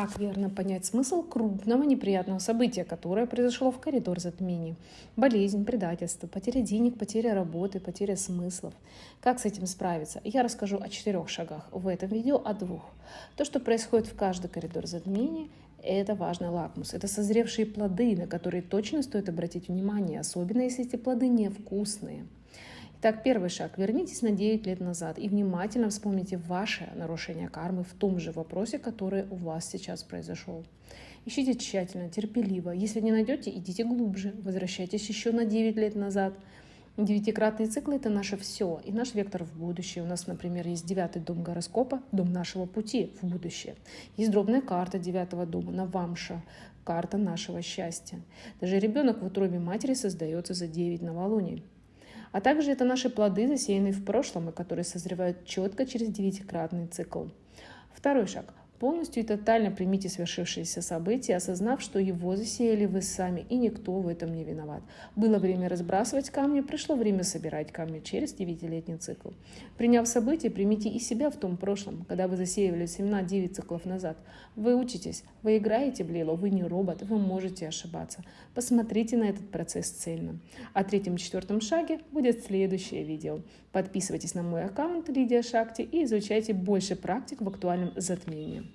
Как верно понять смысл крупного неприятного события, которое произошло в коридор затмений? Болезнь, предательство, потеря денег, потеря работы, потеря смыслов. Как с этим справиться? Я расскажу о четырех шагах. В этом видео о двух. То, что происходит в каждый коридор затмений, это важный лакмус. Это созревшие плоды, на которые точно стоит обратить внимание, особенно если эти плоды невкусные. Итак, первый шаг. Вернитесь на 9 лет назад и внимательно вспомните ваше нарушение кармы в том же вопросе, который у вас сейчас произошел. Ищите тщательно, терпеливо. Если не найдете, идите глубже. Возвращайтесь еще на 9 лет назад. Девятикратные циклы – это наше все и наш вектор в будущее. У нас, например, есть девятый дом гороскопа, дом нашего пути в будущее. Есть дробная карта девятого дома, Навамша, карта нашего счастья. Даже ребенок в утробе матери создается за 9 новолуний. А также это наши плоды, засеянные в прошлом и которые созревают четко через девятикратный цикл. Второй шаг. Полностью и тотально примите свершившееся событие, осознав, что его засеяли вы сами, и никто в этом не виноват. Было время разбрасывать камни, пришло время собирать камни через девятилетний цикл. Приняв событие, примите и себя в том прошлом, когда вы засеивали семена 9 циклов назад. Вы учитесь, вы играете в Лилу, вы не робот, вы можете ошибаться. Посмотрите на этот процесс цельно. О третьем-четвертом шаге будет следующее видео. Подписывайтесь на мой аккаунт Лидия Шакти и изучайте больше практик в актуальном затмении.